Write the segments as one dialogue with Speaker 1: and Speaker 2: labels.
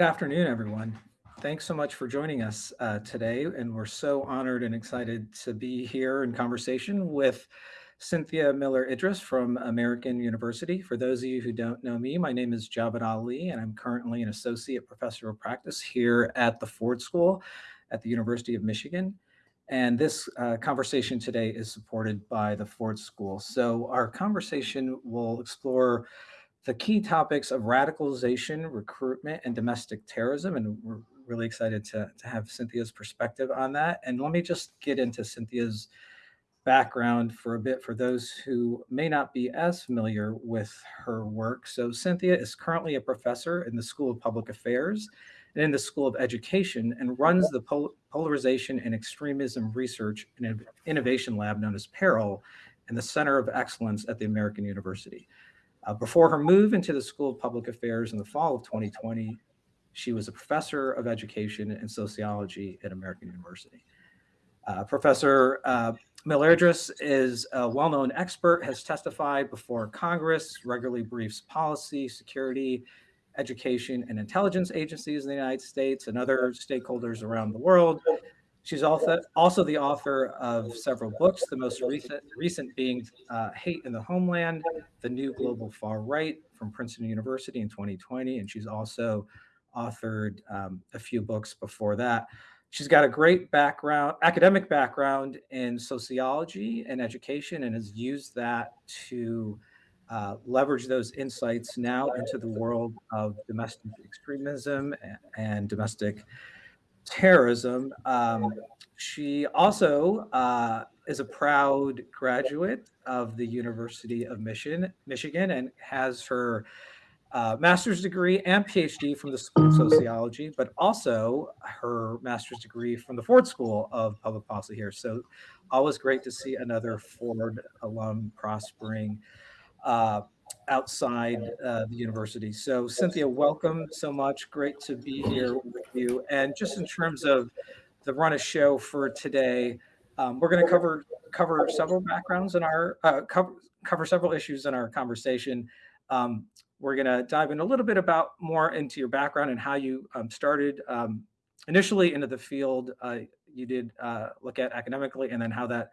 Speaker 1: Good afternoon, everyone. Thanks so much for joining us uh, today. And we're so honored and excited to be here in conversation with Cynthia Miller Idriss from American University. For those of you who don't know me, my name is Javed Ali, and I'm currently an associate professor of practice here at the Ford School at the University of Michigan. And this uh, conversation today is supported by the Ford School. So our conversation will explore the key topics of radicalization, recruitment, and domestic terrorism. And we're really excited to, to have Cynthia's perspective on that. And let me just get into Cynthia's background for a bit for those who may not be as familiar with her work. So Cynthia is currently a professor in the School of Public Affairs and in the School of Education and runs the Pol Polarization and Extremism Research and Innovation Lab known as PERIL and the Center of Excellence at the American University. Uh, before her move into the School of Public Affairs in the fall of 2020, she was a professor of education and sociology at American University. Uh, professor uh, is a well-known expert, has testified before Congress, regularly briefs policy, security, education, and intelligence agencies in the United States and other stakeholders around the world. She's also, also the author of several books, the most recent, recent being uh, Hate in the Homeland, The New Global Far Right from Princeton University in 2020. And she's also authored um, a few books before that. She's got a great background, academic background in sociology and education, and has used that to uh, leverage those insights now into the world of domestic extremism and, and domestic terrorism. Um, she also uh, is a proud graduate of the University of Michigan, Michigan and has her uh, master's degree and PhD from the School of Sociology, but also her master's degree from the Ford School of Public Policy here. So always great to see another Ford alum prospering. Uh, outside uh, the university. So Cynthia, welcome so much. Great to be here with you. And just in terms of the run of show for today, um, we're going to cover cover several backgrounds in our uh, cover cover several issues in our conversation. Um, we're going to dive in a little bit about more into your background and how you um, started um, initially into the field. Uh, you did uh, look at academically, and then how that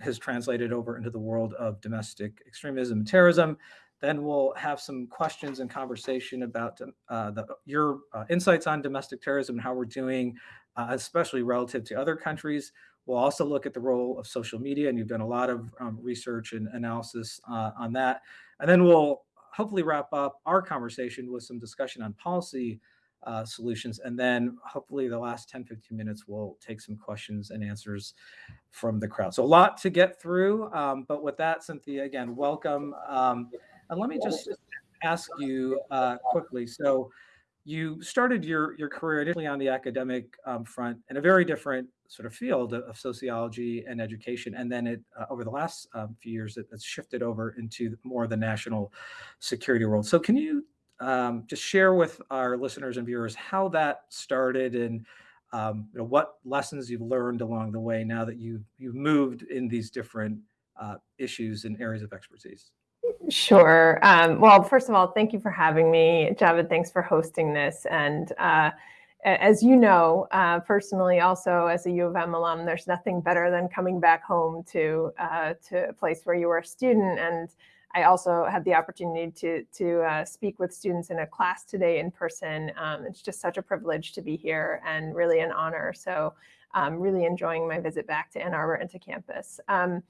Speaker 1: has translated over into the world of domestic extremism and terrorism. Then we'll have some questions and conversation about uh, the, your uh, insights on domestic terrorism and how we're doing, uh, especially relative to other countries. We'll also look at the role of social media, and you've done a lot of um, research and analysis uh, on that. And then we'll hopefully wrap up our conversation with some discussion on policy uh, solutions. And then hopefully the last 10, 15 minutes, we'll take some questions and answers from the crowd. So a lot to get through. Um, but with that, Cynthia, again, welcome. Um, and let me just ask you uh, quickly. So you started your, your career initially on the academic um, front in a very different sort of field of, sociology and education. And then it uh, over the last um, few years, it, it's shifted over into more of the national security world. So can you um, just share with our listeners and viewers how that started and um, you know, what lessons you've learned along the way now that you've, you've moved in these different uh, issues and areas of expertise?
Speaker 2: Sure. Um, well, first of all, thank you for having me. Javed, thanks for hosting this. And uh, as you know, uh, personally, also as a U of M alum, there's nothing better than coming back home to, uh, to a place where you were a student. And I also had the opportunity to, to uh, speak with students in a class today in person. Um, it's just such a privilege to be here and really an honor. So um, really enjoying my visit back to Ann Arbor and to campus. Um,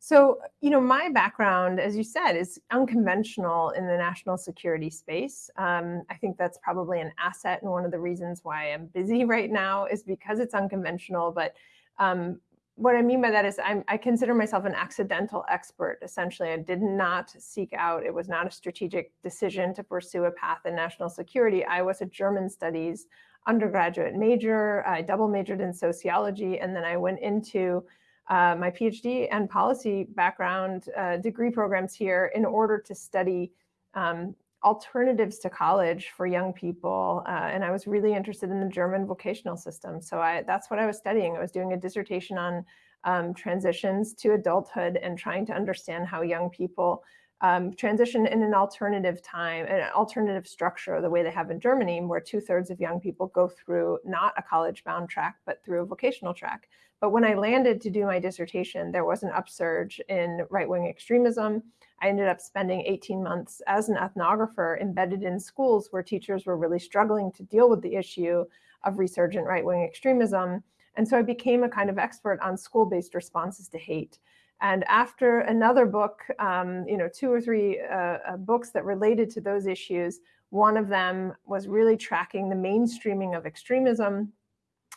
Speaker 2: so, you know, my background, as you said, is unconventional in the national security space. Um, I think that's probably an asset and one of the reasons why I'm busy right now is because it's unconventional. But um, what I mean by that is I consider myself an accidental expert. Essentially, I did not seek out, it was not a strategic decision to pursue a path in national security. I was a German studies undergraduate major. I double majored in sociology, and then I went into uh, my PhD and policy background uh, degree programs here in order to study um, alternatives to college for young people. Uh, and I was really interested in the German vocational system. So I, that's what I was studying. I was doing a dissertation on um, transitions to adulthood and trying to understand how young people um, transition in an alternative time, an alternative structure, the way they have in Germany, where two thirds of young people go through not a college bound track, but through a vocational track. But when I landed to do my dissertation, there was an upsurge in right wing extremism. I ended up spending 18 months as an ethnographer embedded in schools where teachers were really struggling to deal with the issue of resurgent right wing extremism. And so I became a kind of expert on school based responses to hate. And after another book, um, you know, two or three uh, uh, books that related to those issues, one of them was really tracking the mainstreaming of extremism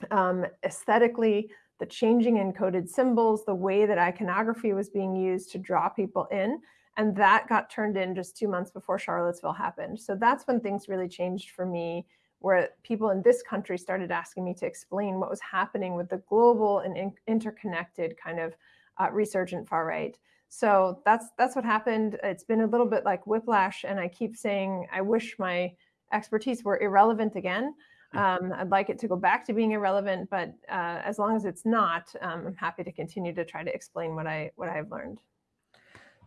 Speaker 2: um, aesthetically, the changing encoded symbols, the way that iconography was being used to draw people in. And that got turned in just two months before Charlottesville happened. So that's when things really changed for me, where people in this country started asking me to explain what was happening with the global and in interconnected kind of uh, resurgent far right. So that's that's what happened. It's been a little bit like whiplash, and I keep saying I wish my expertise were irrelevant again. Um, I'd like it to go back to being irrelevant, but uh, as long as it's not, um, I'm happy to continue to try to explain what I what I've learned.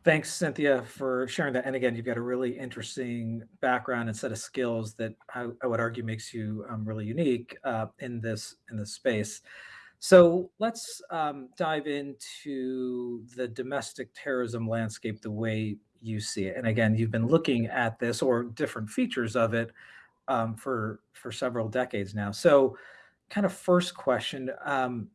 Speaker 1: Thanks, Cynthia, for sharing that. And again, you've got a really interesting background and set of skills that I, I would argue makes you um, really unique uh, in this in this space. So let's um, dive into the domestic terrorism landscape the way you see it. And again, you've been looking at this or different features of it um, for for several decades now. So, kind of first question: um,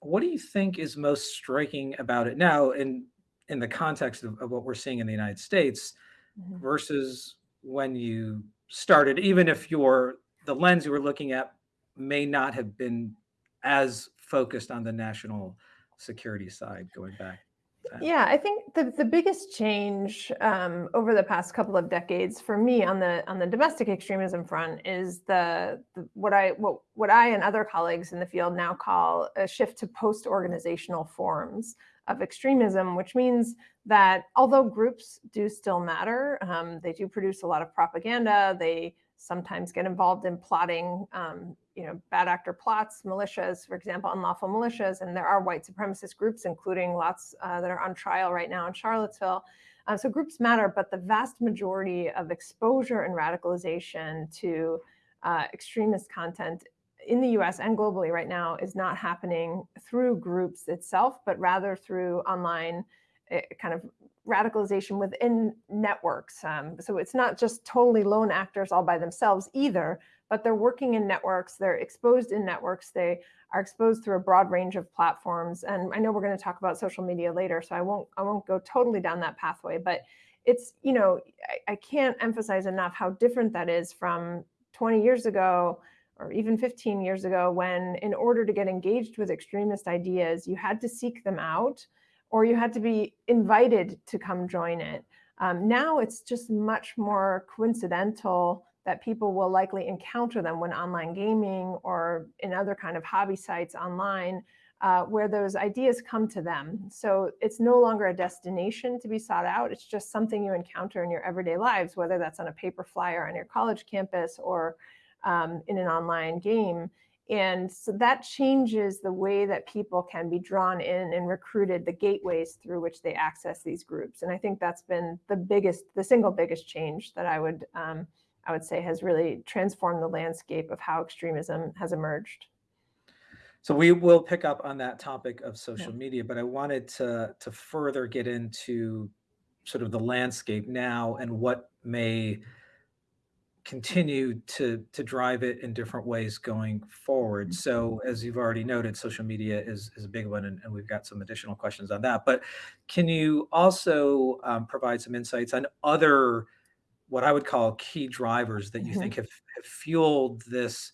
Speaker 1: What do you think is most striking about it now, in in the context of, of what we're seeing in the United States,
Speaker 2: Mhm.
Speaker 1: versus when you started? Even if your the lens you were looking at may not have been as focused on the national security side going back.
Speaker 2: Yeah, I think the the biggest change um, over the past couple of decades for me on the on the domestic extremism front is the, the what I what what I and other colleagues in the field now call a shift to post-organizational forms of extremism, which means that although groups do still matter, um, they do produce a lot of propaganda. They sometimes get involved in plotting, um, you know, bad actor plots, militias, for example, unlawful militias, and there are white supremacist groups, including lots uh, that are on trial right now in Charlottesville. Uh, so groups matter, but the vast majority of exposure and radicalization to uh, extremist content in the US and globally right now is not happening through groups itself, but rather through online uh, kind of radicalization within networks. Um, so it's not just totally lone actors all by themselves either, but they're working in networks, they're exposed in networks, they are exposed through a broad range of platforms. And I know we're going to talk about social media later, so I won't I won't go totally down that pathway, but it's, you know, I, I can't emphasize enough how different that is from 20 years ago or even 15 years ago when in order to get engaged with extremist ideas, you had to seek them out or you had to be invited to come join it. Um, now it's just much more coincidental that people will likely encounter them when online gaming or in other kind of hobby sites online uh, where those ideas come to them. So it's no longer a destination to be sought out. It's just something you encounter in your everyday lives, whether that's on a paper flyer on your college campus or um, in an online game. And so that changes the way that people can be drawn in and recruited, the gateways through which they access these groups. And I think that's been the biggest, the single biggest change that I would, um, I would say has really transformed the landscape of how extremism has emerged.
Speaker 1: So we will pick up on that topic of social
Speaker 2: Yeah.
Speaker 1: media, but I wanted to to further get into sort of the landscape now and what may continue to to drive it in different ways going forward. So as you've already noted, social media is is a big one, and, and we've got some additional questions on that. But can you also um, provide some insights on other what I would call key drivers that you
Speaker 2: Mhm.
Speaker 1: think have, have fueled this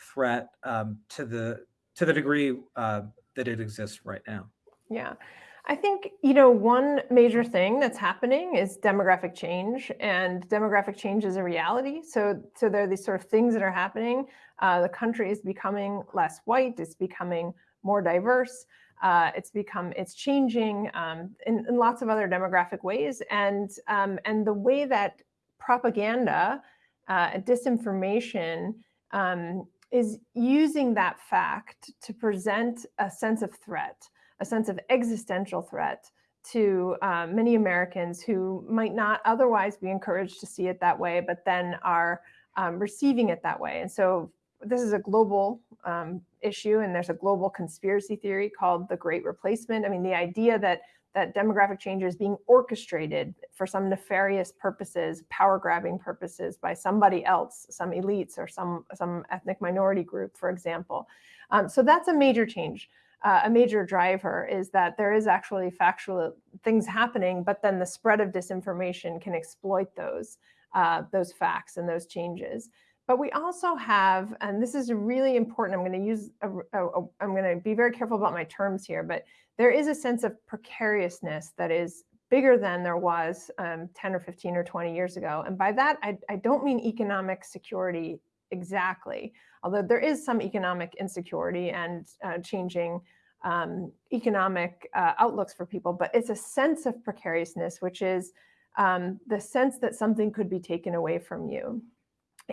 Speaker 1: threat um, to the to the degree uh, that it exists right now?
Speaker 2: Yeah. I think, you know, one major thing that's happening is demographic change, and demographic change is a reality. So, so there are these sort of things that are happening. Uh, the country is becoming less white. It's becoming more diverse. Uh, it's become it's changing um, in, in lots of other demographic ways, and um, and the way that propaganda, uh, disinformation um, is using that fact to present a sense of threat a sense of existential threat to uh, many Americans who might not otherwise be encouraged to see it that way, but then are um, receiving it that way. And so this is a global um, issue, and there's a global conspiracy theory called the Great Replacement. I mean, the idea that that demographic change is being orchestrated for some nefarious purposes, power grabbing purposes by somebody else, some elites or some, some ethnic minority group, for example. Um, so that's a major change. Uh, a major driver is that there is actually factual things happening, but then the spread of disinformation can exploit those, uh, those facts and those changes. But we also have, and this is really important, I'm going to use, a, a, a, I'm going to be very careful about my terms here, but there is a sense of precariousness that is bigger than there was um, 10 or 15 or 20 years ago. And by that, I, I don't mean economic security exactly, although there is some economic insecurity and uh, changing um, economic uh, outlooks for people, but it's a sense of precariousness, which is um, the sense that something could be taken away from you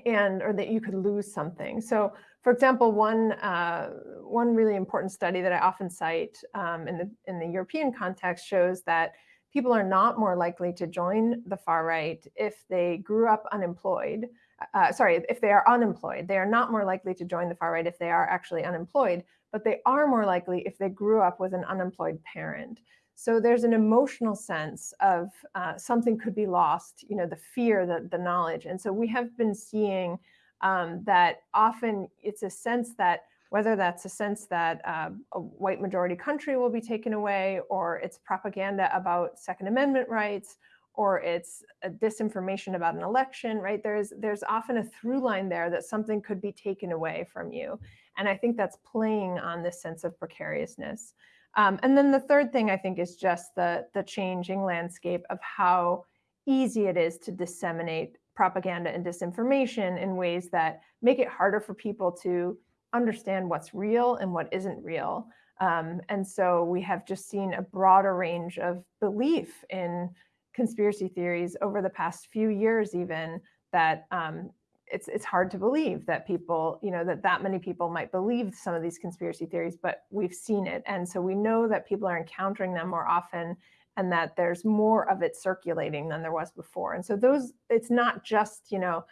Speaker 2: and or that you could lose something. So for example, one, uh, one really important study that I often cite um, in, the, in the European context shows that people are not more likely to join the far right if they grew up unemployed. Uh, sorry, if they are unemployed. They are not more likely to join the far right if they are actually unemployed, but they are more likely if they grew up with an unemployed parent. So there's an emotional sense of uh, something could be lost, you know, the fear, the, the knowledge. And so we have been seeing um, that often it's a sense that whether that's a sense that uh, a white majority country will be taken away or it's propaganda about Second Amendment rights or it's disinformation about an election, right? There's, there's often a through line there that something could be taken away from you. And I think that's playing on this sense of precariousness. Um, and then the third thing I think is just the, the changing landscape of how easy it is to disseminate propaganda and disinformation in ways that make it harder for people to understand what's real and what isn't real. Um, and so we have just seen a broader range of belief in conspiracy theories over the past few years even that um, it's it's hard to believe that people, you know, that that many people might believe some of these conspiracy theories, but we've seen it. And so we know that people are encountering them more often and that there's more of it circulating than there was before. And so those, it's not just, you know,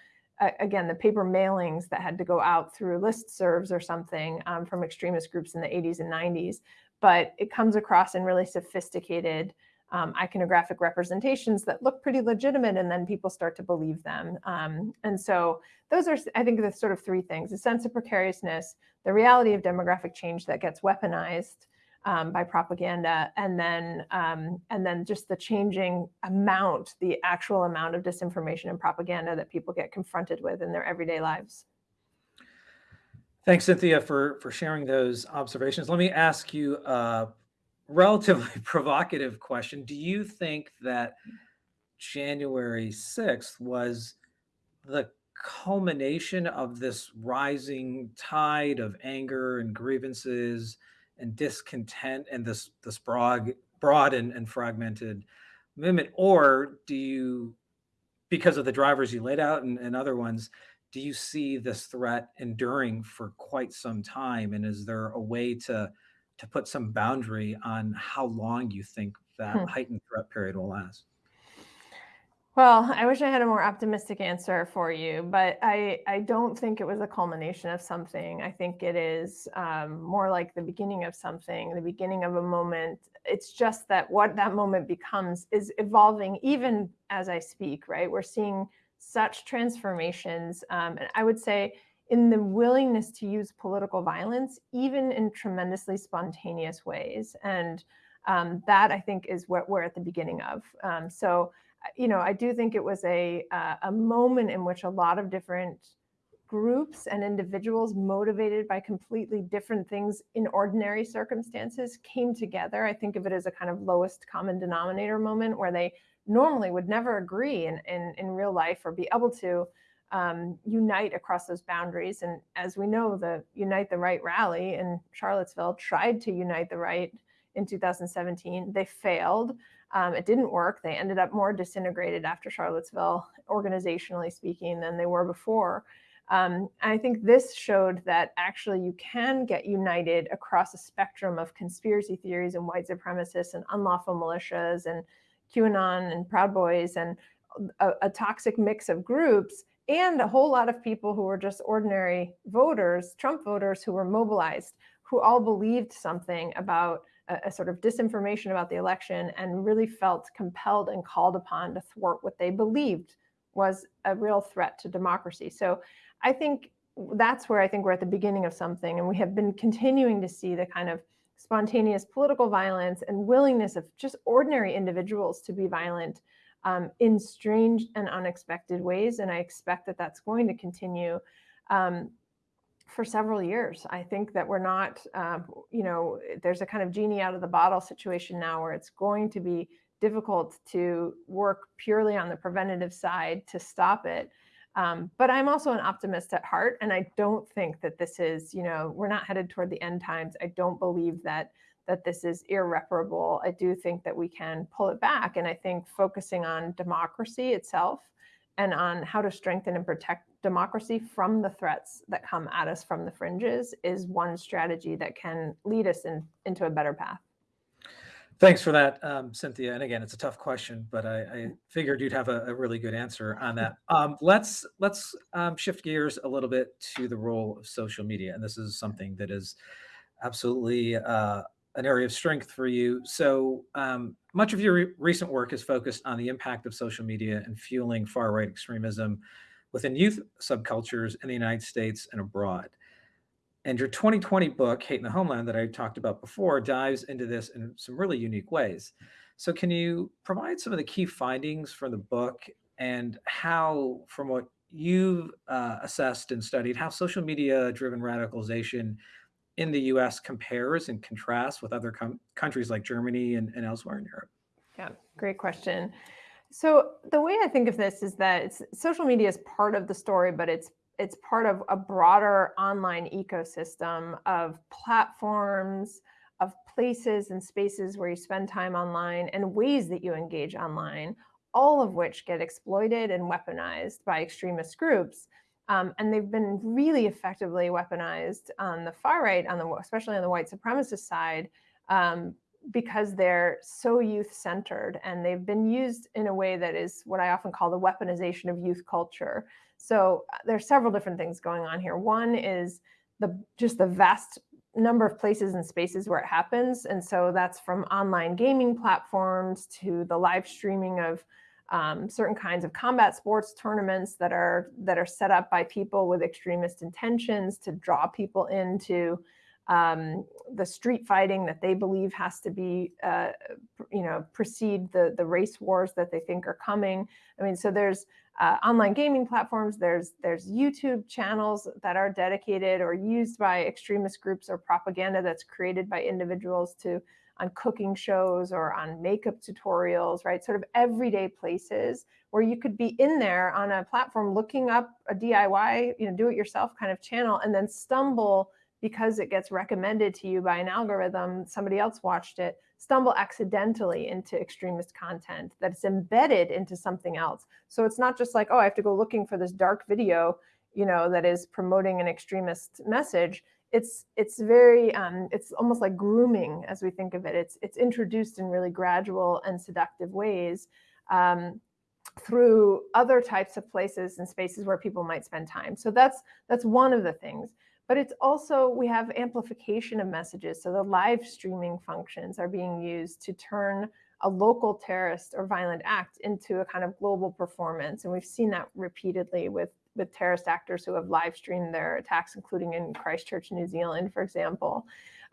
Speaker 2: again, the paper mailings that had to go out through listservs or something um, from extremist groups in the 80s and 90s, but it comes across in really sophisticated um, iconographic representations that look pretty legitimate and then people start to believe them. Um, and so those are, I think, the sort of three things, a sense of precariousness, the reality of demographic change that gets weaponized um, by propaganda, and then, um, and then just the changing amount, the actual amount of disinformation and propaganda that people get confronted with in their everyday lives.
Speaker 1: Thanks, Cynthia, for, for sharing those observations. Let me ask you uh, relatively provocative question. Do you think that January 6th was the culmination of this rising tide of anger and grievances and discontent and this this broad broad and, and fragmented movement or do you because of the drivers you laid out and, and other ones do you see this threat enduring for quite some time and is there a way to to put some boundary on how long you think that hmm. heightened threat period will last?
Speaker 2: Well, I wish I had a more optimistic answer for you, but I, I don't think it was a culmination of something. I think it is um, more like the beginning of something, the beginning of a moment. It's just that what that moment becomes is evolving even as I speak, right? We're seeing such transformations. Um, and I would say in the willingness to use political violence, even in tremendously spontaneous ways. And um, that I think is what we're at the beginning of. Um, so, uh, you know, I do think it was a, uh, a moment in which a lot of different groups and individuals motivated by completely different things in ordinary circumstances came together. I think of it as a kind of lowest common denominator moment where they normally would never agree in, in, in real life or be able to um, unite across those boundaries. And as we know, the Unite the Right rally in Charlottesville tried to unite the right in 2017. They failed. Um, it didn't work. They ended up more disintegrated after Charlottesville, organizationally speaking, than they were before. Um, I think this showed that actually you can get united across a spectrum of conspiracy theories and white supremacists and unlawful militias and QAnon and Proud Boys and a, a toxic mix of groups and a whole lot of people who were just ordinary voters, Trump voters who were mobilized, who all believed something about a, a, sort of disinformation about the election and really felt compelled and called upon to thwart what they believed was a real threat to democracy. So I think that's where I think we're at the beginning of something. And we have been continuing to see the kind of spontaneous political violence and willingness of just ordinary individuals to be violent um, in strange and unexpected ways. And I expect that that's going to continue. Um, for several years. I think that we're not, um, you know, there's a kind of genie out of the bottle situation now where it's going to be difficult to work purely on the preventative side to stop it. Um, but I'm also an optimist at heart, and I don't think that this is, you know, we're not headed toward the end times. I don't believe that that this is irreparable. I do think that we can pull it back, and I think focusing on democracy itself and on how to strengthen and protect democracy from the threats that come at us from the fringes is one strategy that can lead us in, into a better path.
Speaker 1: Thanks for that, um, Cynthia. And again, it's a tough question, but I, I figured you'd have a, a, really good answer on that. Um, let's let's um, shift gears a little bit to the role of social media, and this is something that is absolutely uh, an area of strength for you. So um, much of your re recent work is focused on the impact of social media and fueling far right extremism within youth subcultures in the United States and abroad. And your 2020 book, Hate in the Homeland, that I talked about before, dives into this in some really unique ways. So, can you provide some of the key findings from the book and how, from what you've uh, assessed and studied, how social media driven radicalization in the US compares and contrasts with other countries like Germany and, and elsewhere in Europe?
Speaker 2: Yeah, great question. So the way I think of this is that social media is part of the story, but it's it's part of a broader online ecosystem of platforms, of places and spaces where you spend time online and ways that you engage online, all of which get exploited and weaponized by extremist groups. Um, and they've been really effectively weaponized on the far right, on the especially on the white supremacist side, um, because they're so youth centered and they've been used in a way that is what I often call the weaponization of youth culture. So uh, there's several different things going on here. One is the just the vast number of places and spaces where it happens. And so that's from online gaming platforms to the live streaming of um, certain kinds of combat sports tournaments that are that are set up by people with extremist intentions to draw people into um, the street fighting that they believe has to be, uh, you know, precede the the race wars that they think are coming. I mean, so there's uh, online gaming platforms, there's there's YouTube channels that are dedicated or used by extremist groups or propaganda that's created by individuals to on cooking shows or on makeup tutorials, right? Sort of everyday places where you could be in there on a platform looking up a DIY, you know, do it yourself kind of channel and then stumble because it gets recommended to you by an algorithm, somebody else watched it, stumble accidentally into extremist content that's embedded into something else. So it's not just like, oh, I have to go looking for this dark video, you know, that is promoting an extremist message. It's it's very um, it's almost like grooming as we think of it. It's it's introduced in really gradual and seductive ways. Um, through other types of places and spaces where people might spend time. So that's that's one of the things but it's also, we have amplification of messages. So the live streaming functions are being used to turn a local terrorist or violent act into a kind of global performance. And we've seen that repeatedly with, with terrorist actors who have live streamed their attacks, including in Christchurch, New Zealand, for example.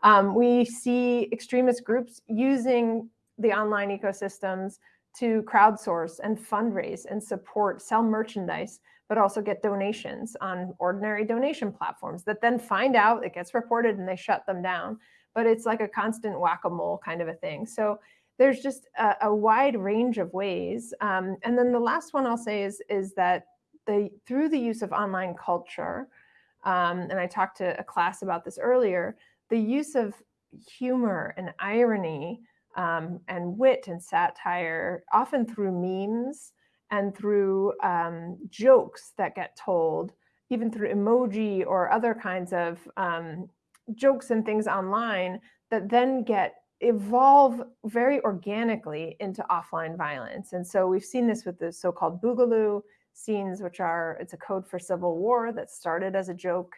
Speaker 2: Um, we see extremist groups using the online ecosystems to crowdsource and fundraise and support, sell merchandise but also get donations on ordinary donation platforms that then find out it gets reported and they shut them down. But it's like a constant whack-a-mole kind of a thing. So there's just a, a wide range of ways. Um, and then the last one I'll say is, is that the through the use of online culture, um, and I talked to a class about this earlier, the use of humor and irony um, and wit and satire, often through memes, and through um, jokes that get told even through emoji or other kinds of um, jokes and things online that then get evolve very organically into offline violence. And so we've seen this with the so-called Boogaloo scenes, which are, it's a code for civil war that started as a joke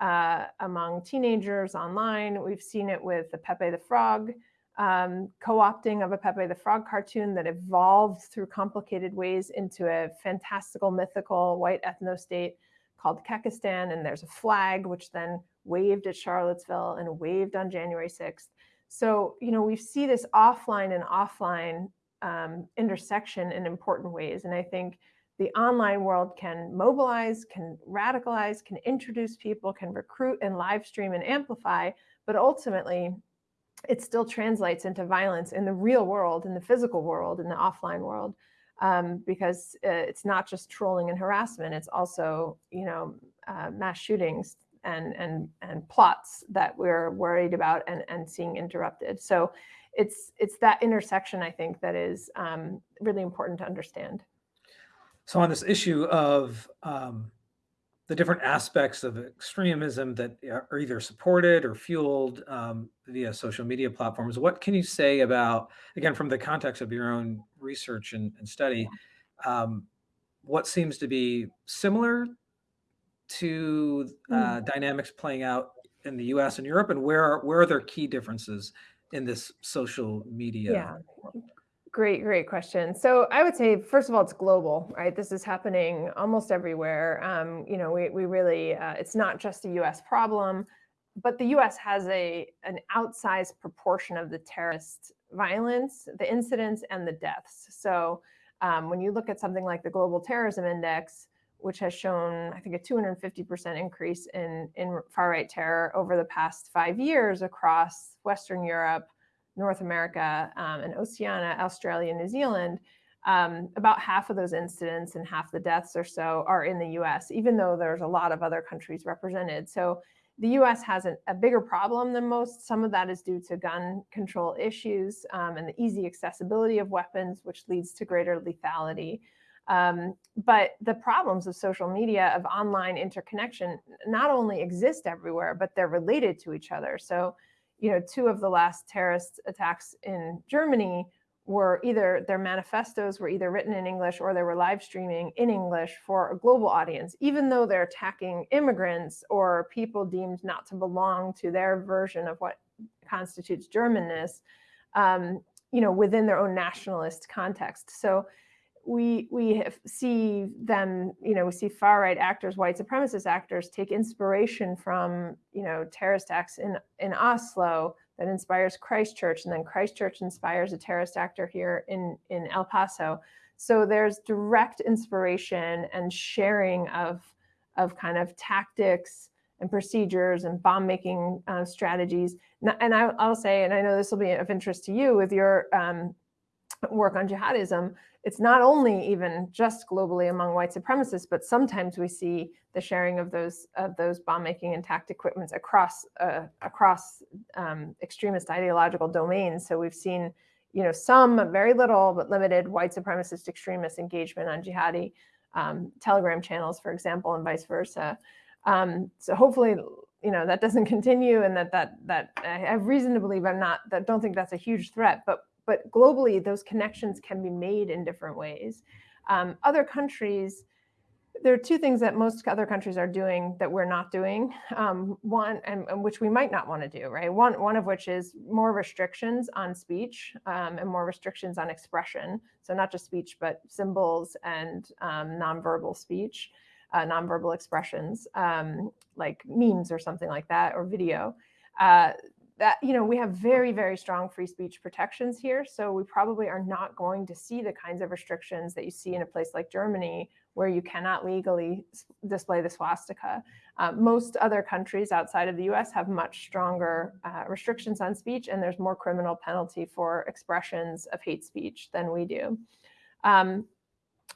Speaker 2: uh, among teenagers online. We've seen it with the Pepe the Frog um, co-opting of a Pepe the Frog cartoon that evolved through complicated ways into a fantastical, mythical white ethno-state called Kekistan. And there's a flag, which then waved at Charlottesville and waved on January 6th. So, you know, we see this offline and offline um, intersection in important ways. And I think the online world can mobilize, can radicalize, can introduce people, can recruit and live stream and amplify, but ultimately it still translates into violence in the real world, in the physical world, in the offline world, um, because uh, it's not just trolling and harassment, it's also, you know, uh, mass shootings and, and, and plots that we're worried about and, and seeing interrupted. So it's, it's that intersection, I think, that is um, really important to understand.
Speaker 1: So on this issue of um, the different aspects of extremism that are either supported or fueled um, via social media platforms, what can you say about, again, from the context of your own research and, and study, um, what seems to be similar to uh, mm. dynamics playing out in the US and Europe, and where are, where are there key differences in this social media
Speaker 2: yeah. Great, great question. So I would say, first of all, it's global, right? This is happening almost everywhere. Um, you know, we, we really, uh, it's not just a US problem, but the US has a an outsized proportion of the terrorist violence, the incidents and the deaths. So um, when you look at something like the Global Terrorism Index, which has shown, I think, a 250% increase in, in far-right terror over the past five years across Western Europe, North America um, and Oceania, Australia, New Zealand, um, about half of those incidents and half the deaths or so are in the US, even though there's a lot of other countries represented. So the US has a, a bigger problem than most. Some of that is due to gun control issues um, and the easy accessibility of weapons, which leads to greater lethality. Um, but the problems of social media, of online interconnection, not only exist everywhere, but they're related to each other. So you know, two of the last terrorist attacks in Germany were either their manifestos were either written in English or they were live streaming in English for a global audience, even though they're attacking immigrants or people deemed not to belong to their version of what constitutes Germanness, um, you know, within their own nationalist context. So we we see them, you know, we see far right actors, white supremacist actors, take inspiration from, you know, terrorist acts in in Oslo that inspires Christchurch, and then Christchurch inspires a terrorist actor here in in El Paso. So there's direct inspiration and sharing of of kind of tactics and procedures and bomb making uh, strategies. And I, will say, and I know this will be of interest to you with your um, work on jihadism, it's not only even just globally among white supremacists, but sometimes we see the sharing of those of those bomb making and tact equipments across uh, across um, extremist ideological domains. So we've seen, you know, some very little but limited white supremacist extremist engagement on jihadi um, Telegram channels, for example, and vice versa. Um, so hopefully, you know, that doesn't continue, and that that that I have reason to believe I'm not that don't think that's a huge threat, but but globally, those connections can be made in different ways. Um, other countries, there are two things that most other countries are doing that we're not doing. Um, one, and, and, which we might not want to do, right? One, one of which is more restrictions on speech um, and more restrictions on expression. So not just speech, but symbols and um, nonverbal speech, uh, nonverbal expressions, um, like memes or something like that, or video. Uh, that, you know, we have very, very strong free speech protections here. So we probably are not going to see the kinds of restrictions that you see in a place like Germany, where you cannot legally display the swastika. Uh, most other countries outside of the US have much stronger uh, restrictions on speech, and there's more criminal penalty for expressions of hate speech than we do. Um,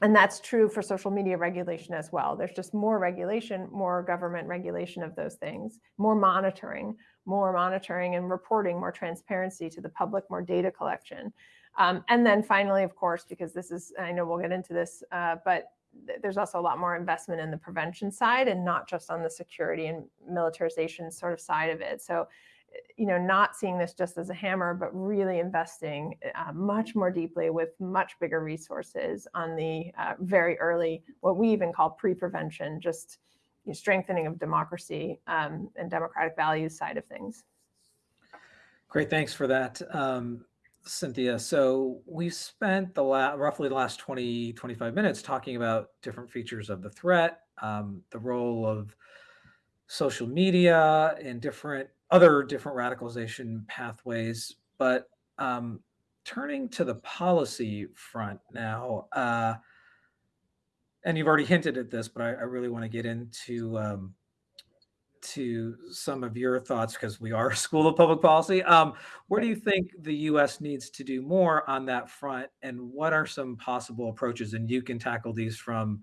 Speaker 2: and that's true for social media regulation as well. There's just more regulation, more government regulation of those things, more monitoring, more monitoring and reporting, more transparency to the public, more data collection. Um, and then finally, of course, because this is, I know we'll get into this, uh, but th- there's also a lot more investment in the prevention side and not just on the security and militarization sort of side of it. So, you know, not seeing this just as a hammer, but really investing uh, much more deeply with much bigger resources on the uh, very early, what we even call pre-prevention, just strengthening of democracy um, and democratic values side of things.
Speaker 1: Great, thanks for that, um, Cynthia. So we've spent the la roughly the last 20, 25 minutes talking about different features of the threat, um, the role of social media and different other different radicalization pathways. But um, turning to the policy front now, uh, and you've already hinted at this, but I, I really want to get into um, to some of your thoughts because we are a school of public policy. Um, where do you think the U.S. needs to do more on that front, and what are some possible approaches? And you can tackle these from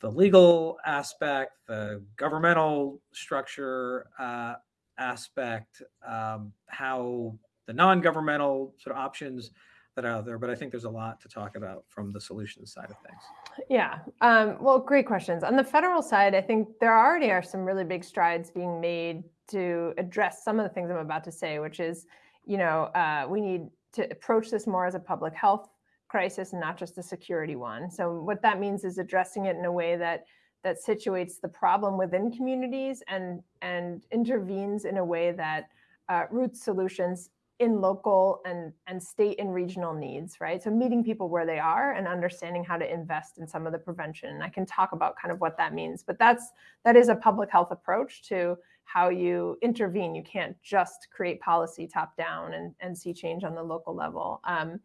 Speaker 1: the legal aspect, the governmental structure uh, aspect, um, how the non-governmental sort of options that are out there. But I think there's a lot to talk about from the solutions side of things.
Speaker 2: Yeah. Um, well, great questions. On the federal side, I think there already are some really big strides being made to address some of the things I'm about to say, which is, you know, uh, we need to approach this more as a public health crisis and not just a security one. So what that means is addressing it in a way that that situates the problem within communities and and intervenes in a way that uh, roots solutions in local and and state and regional needs right? So meeting people where they are and understanding how to invest in some of the prevention. And i can talk about kind of what that means but that's that is a public health approach to how you intervene. You can't just create policy top down and, and see change on the local level. Um,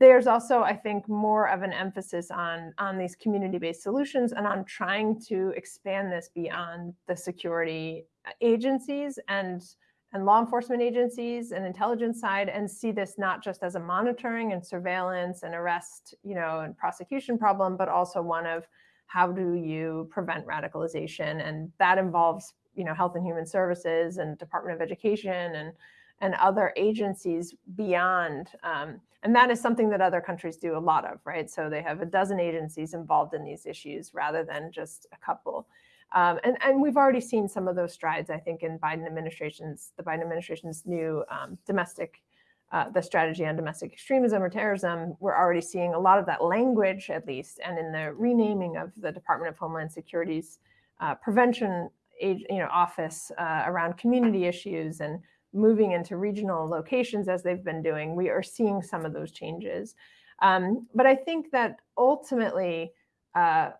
Speaker 2: there's also i think more of an emphasis on on these community-based solutions and on trying to expand this beyond the security agencies and and law enforcement agencies and intelligence side and see this not just as a monitoring and surveillance and arrest you know and prosecution problem but also one of how do you prevent radicalization? And that involves you know health and human services and department of education and and other agencies beyond um, and that is something that other countries do a lot of right? So they have a dozen agencies involved in these issues rather than just a couple um, and, and we've already seen some of those strides, I think, in Biden administration's, the Biden administration's new um, domestic, uh, the strategy on domestic extremism or terrorism. We're already seeing a lot of that language, at least, and in the renaming of the Department of Homeland Security's uh, prevention age, you know, office uh, around community issues and moving into regional locations as they've been doing. We are seeing some of those changes. Um, but I think that ultimately, uh,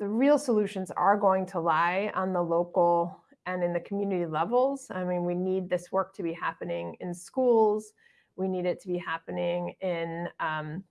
Speaker 2: the real solutions are going to lie on the local and in the community levels. I mean, we need this work to be happening in schools. We need it to be happening in um,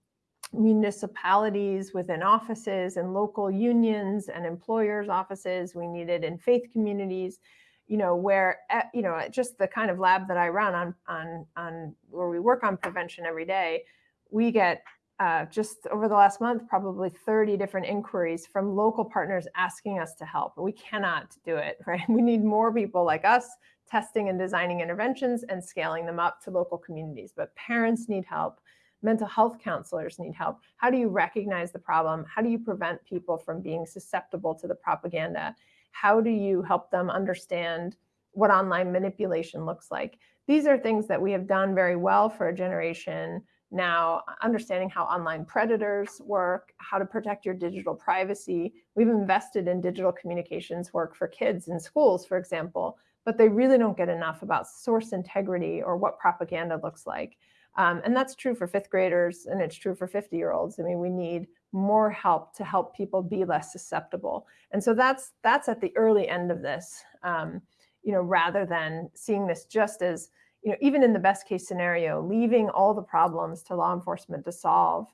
Speaker 2: municipalities within offices and local unions and employers' offices. We need it in faith communities, you know, where, you know, just the kind of lab that I run on, on, on where we work on prevention every day, we get uh, just over the last month, probably 30 different inquiries from local partners asking us to help. We cannot do it, right? We need more people like us testing and designing interventions and scaling them up to local communities. But parents need help. Mental health counselors need help. How do you recognize the problem? How do you prevent people from being susceptible to the propaganda? How do you help them understand what online manipulation looks like? These are things that we have done very well for a generation now understanding how online predators work, how to protect your digital privacy. We've invested in digital communications work for kids in schools, for example, but they really don't get enough about source integrity or what propaganda looks like. Um, and that's true for fifth graders and it's true for 50 year olds. I mean, we need more help to help people be less susceptible. And so that's that's at the early end of this, um, you know, rather than seeing this just as you know, even in the best case scenario, leaving all the problems to law enforcement to solve.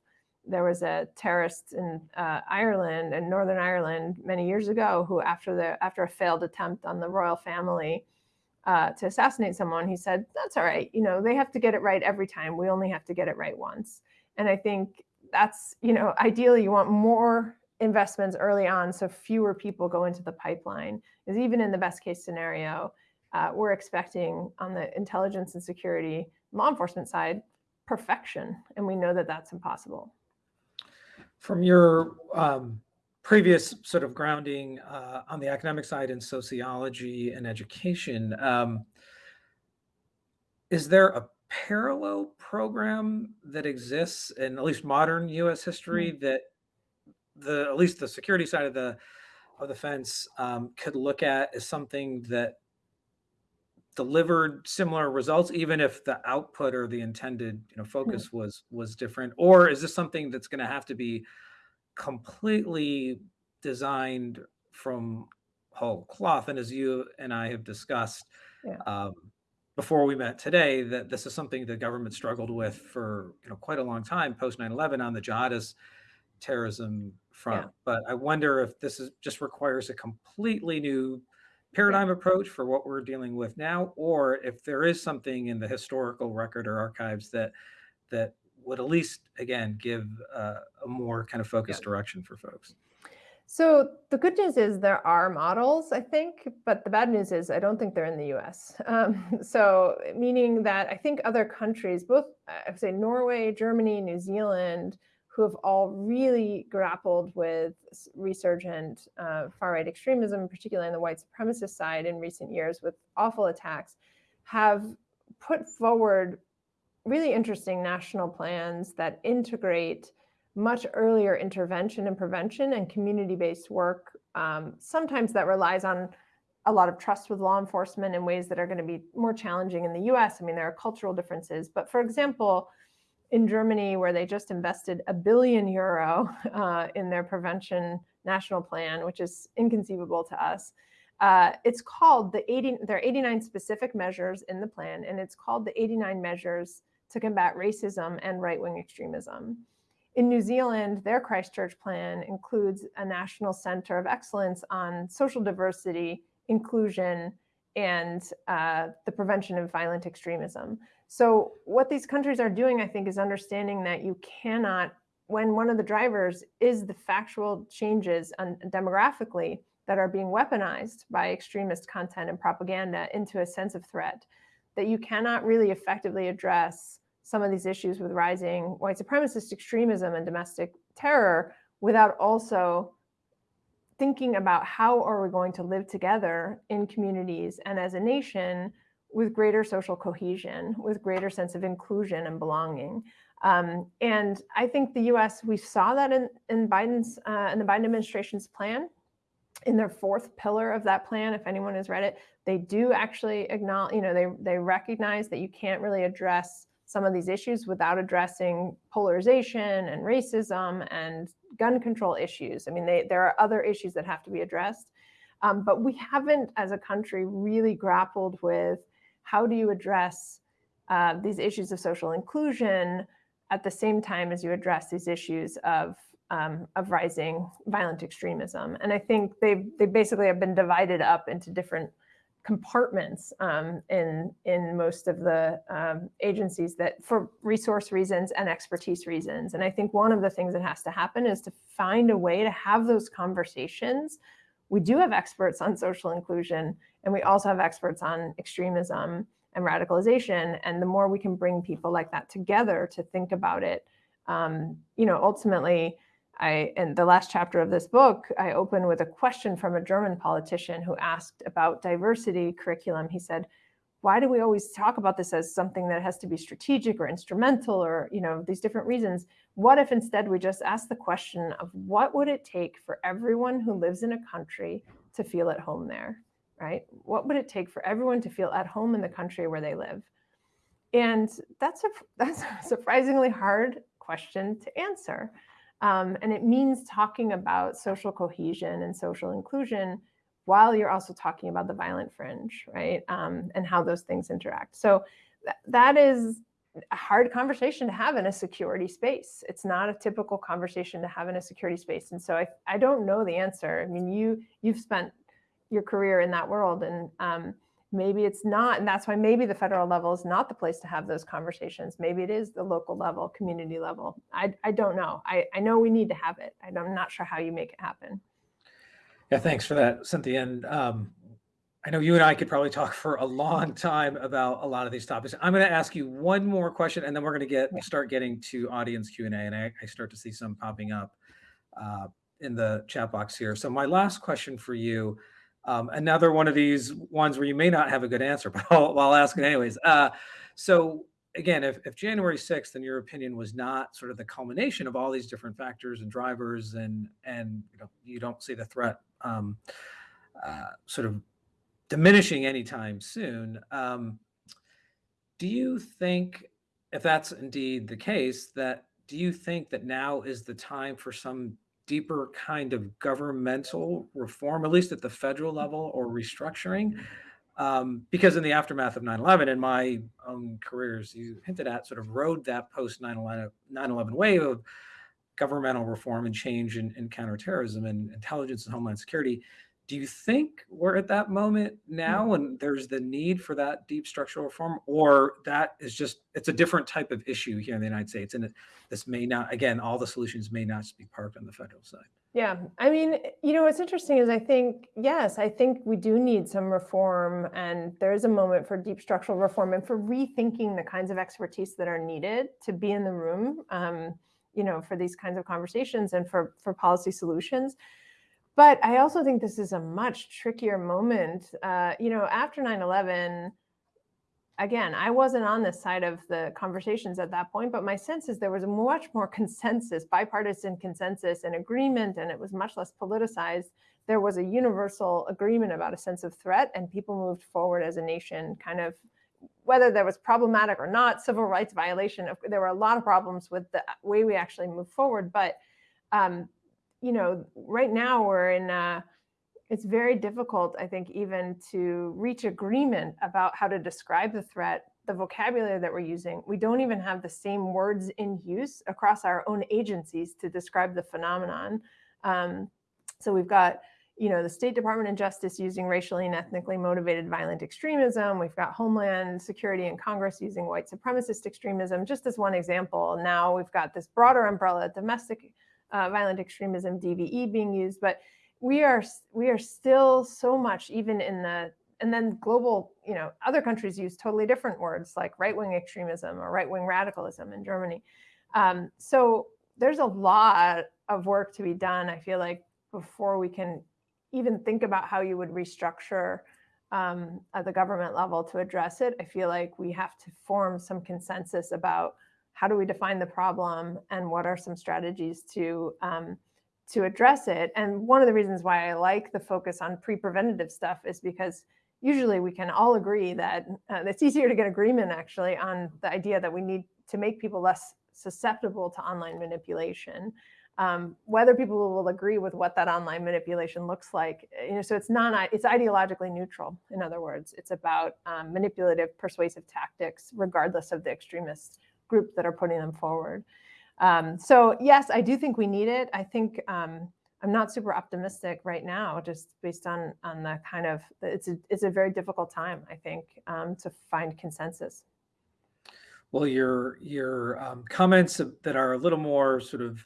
Speaker 2: There was a terrorist in uh, Ireland and Northern Ireland many years ago who, after the after a failed attempt on the royal family uh, to assassinate someone, he said, "That's all right. You know, they have to get it right every time. We only have to get it right once." And I think that's you know, ideally, you want more investments early on so fewer people go into the pipeline. Is even in the best case scenario, uh, we're expecting on the intelligence and security law enforcement side perfection, and we know that that's impossible.
Speaker 1: From your um, previous sort of grounding uh, on the academic side in sociology and education. Um, is there a parallel program that exists in at least modern U.S. history
Speaker 2: Mm.
Speaker 1: that the at least the security side of the of the fence um, could look at as something that delivered similar results, even if the output or the intended you know
Speaker 2: Mm.
Speaker 1: focus was was different? Or is this something that's going to have to be completely designed from whole cloth? And as you and I have discussed
Speaker 2: Yeah.
Speaker 1: um, before we met today, that this is something the government struggled with for you know quite a long time post 9/11 on the jihadist terrorism
Speaker 2: Yeah.
Speaker 1: front. But I wonder if this is just requires a completely new
Speaker 2: Yeah.
Speaker 1: Paradigm approach for what we're dealing with now, or if there is something in the historical record or archives that that would at least again give uh, a more kind of
Speaker 2: Yeah.
Speaker 1: focused direction for folks.
Speaker 2: So the good news is there are models, I think, but the bad news is I don't think they're in the US. Um, so meaning that I think other countries, both I would say Norway, Germany, New Zealand, who have all really grappled with resurgent uh, far-right extremism, particularly on the white supremacist side in recent years with awful attacks, have put forward really interesting national plans that integrate much earlier intervention and prevention and community-based work. Um, sometimes that relies on a lot of trust with law enforcement in ways that are going to be more challenging in the US. I mean, there are cultural differences. But for example, in Germany, where they just invested a billion euro uh, in their prevention national plan, which is inconceivable to us, uh, it's called the 80, there are 89 specific measures in the plan, and it's called the 89 measures to combat racism and right-wing extremism. In New Zealand, their Christchurch plan includes a national center of excellence on social diversity, inclusion, and uh, the prevention of violent extremism. So what these countries are doing, I think, is understanding that you cannot, when one of the drivers is the factual changes on, demographically that are being weaponized by extremist content and propaganda into a sense of threat, that you cannot really effectively address some of these issues with rising white supremacist extremism and domestic terror without also thinking about how are we going to live together in communities and as a nation with greater social cohesion, with greater sense of inclusion and belonging. Um, and I think the U.S. we saw that in, in Biden's uh, in the Biden administration's plan, in their fourth pillar of that plan. If anyone has read it, they do actually acknowledge, you know, they they recognize that you can't really address some of these issues without addressing polarization and racism and gun control issues. I mean, they, there are other issues that have to be addressed. Um, but we haven't, as a country, really grappled with how do you address uh, these issues of social inclusion at the same time as you address these issues of um, of rising violent extremism. And I think they they basically have been divided up into different compartments um, in in most of the um, agencies that for resource reasons and expertise reasons. And I think one of the things that has to happen is to find a way to have those conversations. We do have experts on social inclusion, and we also have experts on extremism and radicalization. And the more we can bring people like that together to think about it, um, you know, ultimately I, in the last chapter of this book, I open with a question from a German politician who asked about diversity curriculum. He said, why do we always talk about this as something that has to be strategic or instrumental or, you know, these different reasons? What if instead we just ask the question of what would it take for everyone who lives in a country to feel at home there, right? What would it take for everyone to feel at home in the country where they live? And that's a, that's a surprisingly hard question to answer. Um, and it means talking about social cohesion and social inclusion while you're also talking about the violent fringe, right? Um, and how those things interact. So th that is a hard conversation to have in a security space. It's not a typical conversation to have in a security space. And so I, I don't know the answer. I mean, you, you've spent your career in that world and um, maybe it's not and that's why maybe the federal level is not the place to have those conversations maybe it is the local level community level i, I don't know I, I know we need to have it i'm not sure how you make it happen
Speaker 1: Yeah, thanks for that, Cynthia. And um, I know you and I could probably talk for a long time about a lot of these topics. I'm going to ask you one more question, and then we're going to get start getting to audience Q and A. And I, I start to see some popping up. Uh, in the chat box here. So my last question for you, um, another one of these ones where you may not have a good answer, but I'll, I'll ask it anyways. Uh, so again, if, if January 6th, in your opinion, was not sort of the culmination of all these different factors and drivers, and and you know you don't see the threat um, uh, sort of diminishing anytime soon. Um, do you think, if that's indeed the case, that do you think that now is the time for some deeper kind of governmental reform, at least at the federal level, or restructuring? Um, because in the aftermath of 9-11, in my own careers, you hinted at sort of rode that post 9-11 wave of governmental reform and change in, in counterterrorism and intelligence and homeland security. Do you think we're at that moment now and there's the need for that deep structural reform, or that is just it's a different type of issue here in the United States, and it, this may not again all the solutions may not be parked on the federal side.
Speaker 2: Yeah, I mean, you know, what's interesting is I think yes, I think we do need some reform, and there is a moment for deep structural reform and for rethinking the kinds of expertise that are needed to be in the room. Um, you know, for these kinds of conversations and for for policy solutions. But I also think this is a much trickier moment. Uh, you know, after 9-11, again, I wasn't on this side of the conversations at that point, but my sense is there was a much more consensus, bipartisan consensus and agreement, and it was much less politicized. There was a universal agreement about a sense of threat, and people moved forward as a nation, kind of whether there was problematic or not, civil rights violation. There were a lot of problems with the way we actually moved forward, but um, you know, right now we're in, uh, it's very difficult, I think, even to reach agreement about how to describe the threat, the vocabulary that we're using. We don't even have the same words in use across our own agencies to describe the phenomenon. Um, so we've got, you know, the State Department of Justice using racially and ethnically motivated violent extremism. We've got Homeland Security and Congress using white supremacist extremism, just as one example. Now we've got this broader umbrella, domestic uh, violent extremism, DVE being used, but we are we are still so much even in the and then global, you know, other countries use totally different words like right-wing extremism or right-wing radicalism in Germany. Um, so there's a lot of work to be done, I feel like, before we can even think about how you would restructure um, at the government level to address it. I feel like we have to form some consensus about how do we define the problem and what are some strategies to um, to address it. And one of the reasons why I like the focus on pre-preventative stuff is because usually we can all agree that uh, it's easier to get agreement actually on the idea that we need to make people less susceptible to online manipulation. Um, whether people will agree with what that online manipulation looks like, you know, so it's not, it's ideologically neutral. In other words, it's about um, manipulative, persuasive tactics, regardless of the extremist groups that are putting them forward. Um, so yes, I do think we need it. I think um, I'm not super optimistic right now, just based on on the kind of it's a it's a very difficult time. I think um, to find consensus.
Speaker 1: Well, your your um, comments that are a little more sort of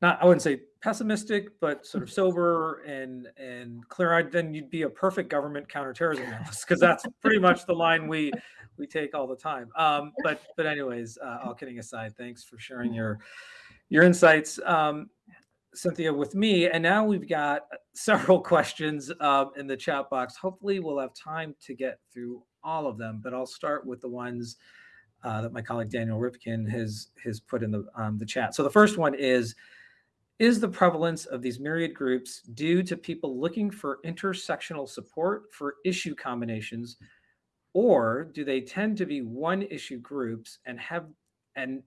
Speaker 1: not I wouldn't say pessimistic, but sort of sober and and clear-eyed, then you'd be a perfect government counterterrorism analyst because that's pretty much the line we we take all the time. Um, but but anyways, uh, all kidding aside, thanks for sharing your your insights, um, Cynthia, with me. And now we've got several questions uh, in the chat box. Hopefully, we'll have time to get through all of them. But I'll start with the ones uh, that my colleague Daniel Rivkin has has put in the um, the chat. So the first one is is the prevalence of these myriad groups due to people looking for intersectional support for issue combinations, or do they tend to be one issue groups and have and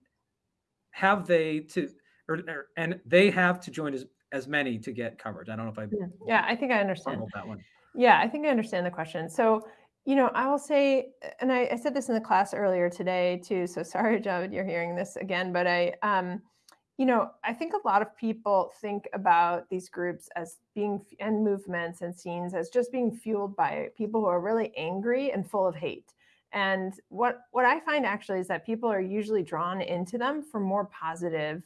Speaker 1: have they to or, or and they have to join as as many to get covered? I don't know if I
Speaker 2: yeah, yeah I think I understand
Speaker 1: that one.
Speaker 2: Yeah, I think I understand the question. So you know, I will say, and I, I said this in the class earlier today too. So sorry, Javed, you're hearing this again, but I um you know, I think a lot of people think about these groups as being and movements and scenes as just being fueled by people who are really angry and full of hate. And what what I find actually is that people are usually drawn into them for more positive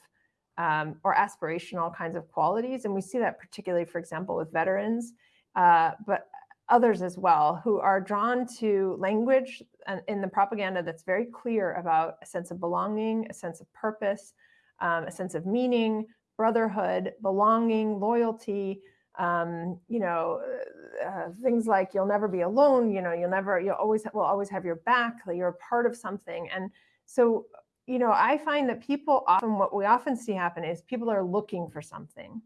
Speaker 2: um, or aspirational kinds of qualities, and we see that particularly, for example, with veterans, uh, but others as well, who are drawn to language in the propaganda that's very clear about a sense of belonging, a sense of purpose, um, a sense of meaning, brotherhood, belonging, loyalty, um, you know, uh, things like you'll never be alone, you know, you'll never, you'll always, will always have your back, you're a part of something. And so, you know, I find that people often, what we often see happen is people are looking for something.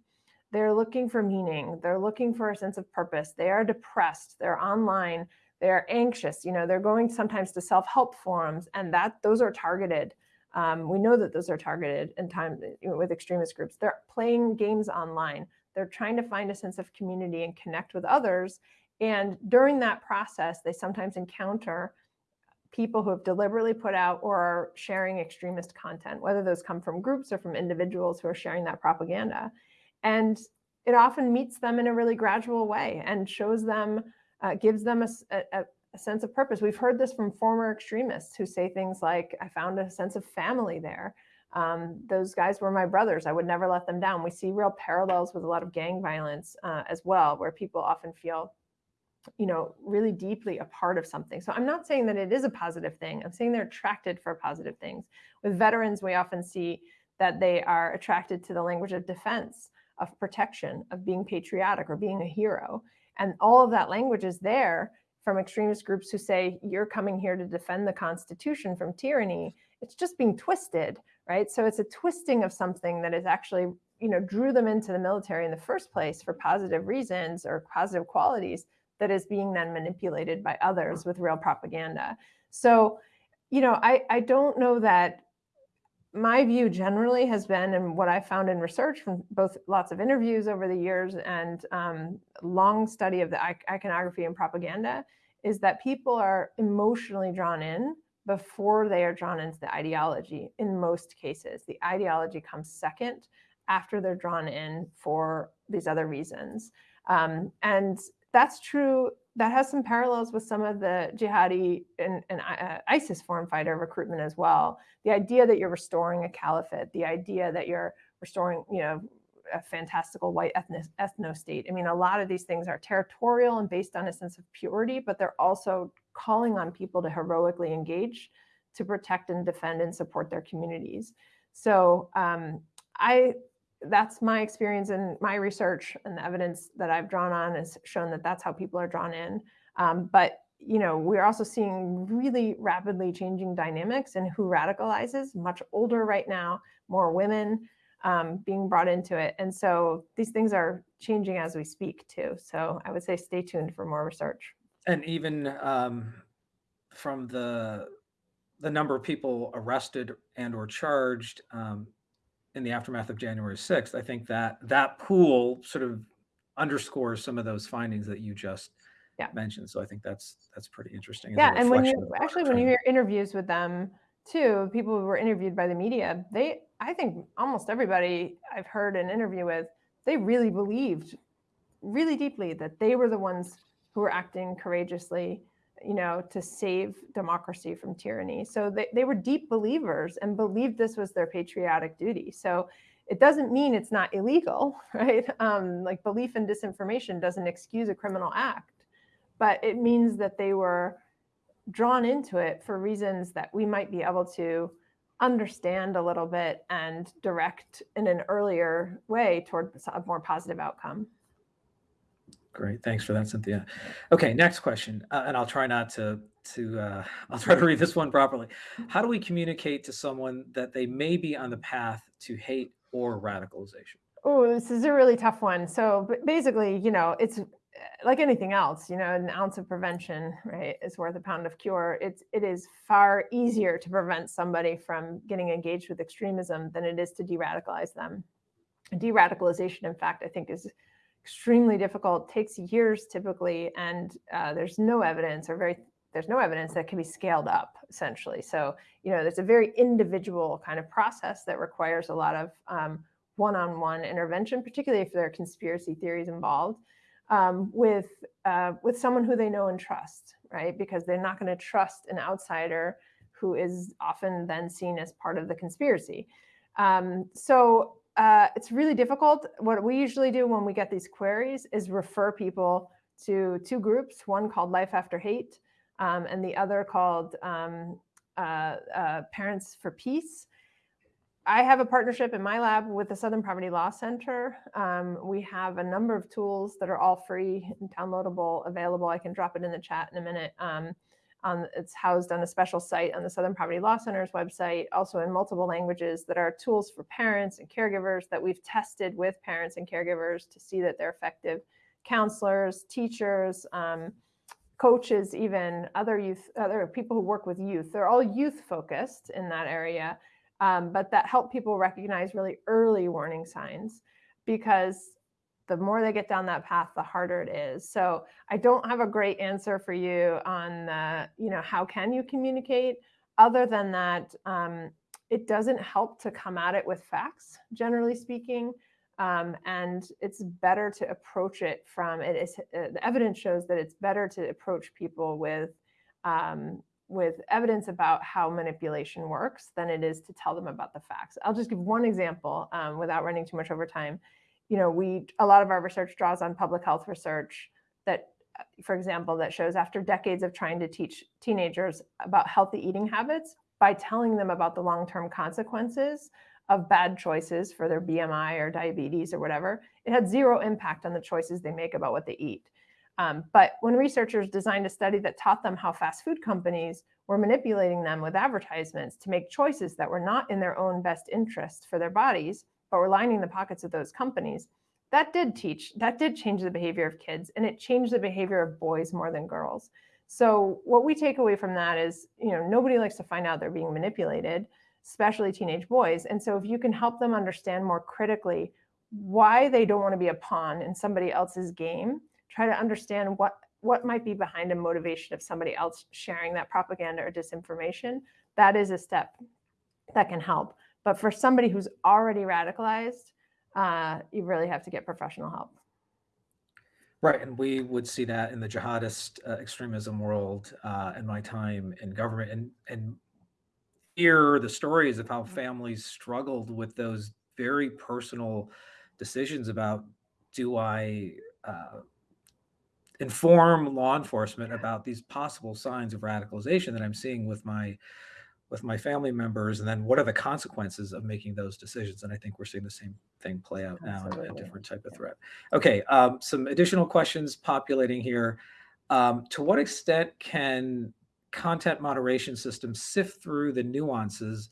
Speaker 2: They're looking for meaning. They're looking for a sense of purpose. They are depressed. They're online. They're anxious. You know, they're going sometimes to self-help forums and that those are targeted. Um, we know that those are targeted in time you know, with extremist groups. They're playing games online. They're trying to find a sense of community and connect with others. And during that process, they sometimes encounter people who have deliberately put out or are sharing extremist content, whether those come from groups or from individuals who are sharing that propaganda. And it often meets them in a really gradual way and shows them, uh, gives them a, a, a sense of purpose. We've heard this from former extremists who say things like, I found a sense of family there. Um, those guys were my brothers. I would never let them down. We see real parallels with a lot of gang violence uh, as well, where people often feel, you know, really deeply a part of something. So I'm not saying that it is a positive thing. I'm saying they're attracted for positive things. With veterans, we often see that they are attracted to the language of defense, of protection, of being patriotic or being a hero. And all of that language is there from extremist groups who say, you're coming here to defend the Constitution from tyranny. It's just being twisted right? So it's a twisting of something that is actually, you know, drew them into the military in the first place for positive reasons or positive qualities that is being then manipulated by others with real propaganda. So, you know, I, I don't know that my view generally has been, and what I found in research from both lots of interviews over the years and um, long study of the iconography and propaganda, is that people are emotionally drawn in before they are drawn into the ideology in most cases. The ideology comes second after they're drawn in for these other reasons. Um, and that's true. That has some parallels with some of the jihadi and, and uh, ISIS foreign fighter recruitment as well. The idea that you're restoring a caliphate, the idea that you're restoring, you know, a fantastical white ethnic, ethno state. I mean, a lot of these things are territorial and based on a sense of purity, but they're also calling on people to heroically engage to protect and defend and support their communities. So um, I, that's my experience and my research and the evidence that I've drawn on has shown that that's how people are drawn in. Um, but you know, we're also seeing really rapidly changing dynamics and who radicalizes, much older right now, more women um, being brought into it. And so these things are changing as we speak too. So I would say stay tuned for more research
Speaker 1: and even um, from the the number of people arrested and or charged um, in the aftermath of January 6th, I think that that pool sort of underscores some of those findings that you just yeah. mentioned. So I think that's that's pretty interesting.
Speaker 2: Yeah, and when you actually when you hear interviews with them too, people who were interviewed by the media, they I think almost everybody I've heard an interview with, they really believed really deeply that they were the ones who were acting courageously, you know, to save democracy from tyranny. So they, they were deep believers and believed this was their patriotic duty. So it doesn't mean it's not illegal, right? Um, like belief in disinformation doesn't excuse a criminal act, but it means that they were drawn into it for reasons that we might be able to understand a little bit and direct in an earlier way toward a more positive outcome.
Speaker 1: Great, thanks for that, Cynthia. Okay, next question, uh, and I'll try not to to uh, I'll try to read this one properly. How do we communicate to someone that they may be on the path to hate or radicalization?
Speaker 2: Oh, this is a really tough one. So basically, you know, it's uh, like anything else, you know, an ounce of prevention, right, is worth a pound of cure. It's it is far easier to prevent somebody from getting engaged with extremism than it is to de-radicalize them. De-radicalization, in fact, I think is extremely difficult, takes years typically, and uh, there's no evidence or very there's no evidence that can be scaled up essentially. So, you know, there's a very individual kind of process that requires a lot of um, one-on-one -on -one intervention, particularly if there are conspiracy theories involved um, with, uh, with someone who they know and trust, right? Because they're not gonna trust an outsider who is often then seen as part of the conspiracy. Um, so uh, it's really difficult. What we usually do when we get these queries is refer people to two groups, one called Life After Hate um, and the other called um, uh, uh, Parents for Peace. I have a partnership in my lab with the Southern Poverty Law Center. Um, we have a number of tools that are all free and downloadable, available. I can drop it in the chat in a minute. Um, it's housed on a special site on the Southern Poverty Law Center's website, also in multiple languages that are tools for parents and caregivers that we've tested with parents and caregivers to see that they're effective. Counselors, teachers, um, coaches, even other youth, other people who work with youth. They're all youth focused in that area um, but that help people recognize really early warning signs because the more they get down that path, the harder it is. So I don't have a great answer for you on the, you know, how can you communicate? Other than that, um, it doesn't help to come at it with facts, generally speaking. Um, and it's better to approach it from it is uh, the evidence shows that it's better to approach people with um, with evidence about how manipulation works than it is to tell them about the facts. I'll just give one example um, without running too much over time. You know, we a lot of our research draws on public health research that, for example, that shows after decades of trying to teach teenagers about healthy eating habits by telling them about the long-term consequences of bad choices for their BMI or diabetes or whatever, it had zero impact on the choices they make about what they eat. Um, but when researchers designed a study that taught them how fast food companies were manipulating them with advertisements to make choices that were not in their own best interest for their bodies, but were lining the pockets of those companies, that did teach, that did change the behavior of kids and it changed the behavior of boys more than girls. So what we take away from that is, you know, nobody likes to find out they're being manipulated, especially teenage boys. And so if you can help them understand more critically why they don't want to be a pawn in somebody else's game, try to understand what what might be behind a motivation of somebody else sharing that propaganda or disinformation, that is a step that can help. But for somebody who's already radicalized, uh, you really have to get professional help.
Speaker 1: Right, and we would see that in the jihadist uh, extremism world uh, in my time in government, and and hear the stories of how mm-hmm. families struggled with those very personal decisions about do I uh, inform law enforcement about these possible signs of radicalization that I'm seeing with my with my family members and then what are the consequences of making those decisions? And i think we're seeing the same thing play out now in a different type of threat. Okay um, some additional questions populating here. Um, to what extent can content moderation systems sift through the nuances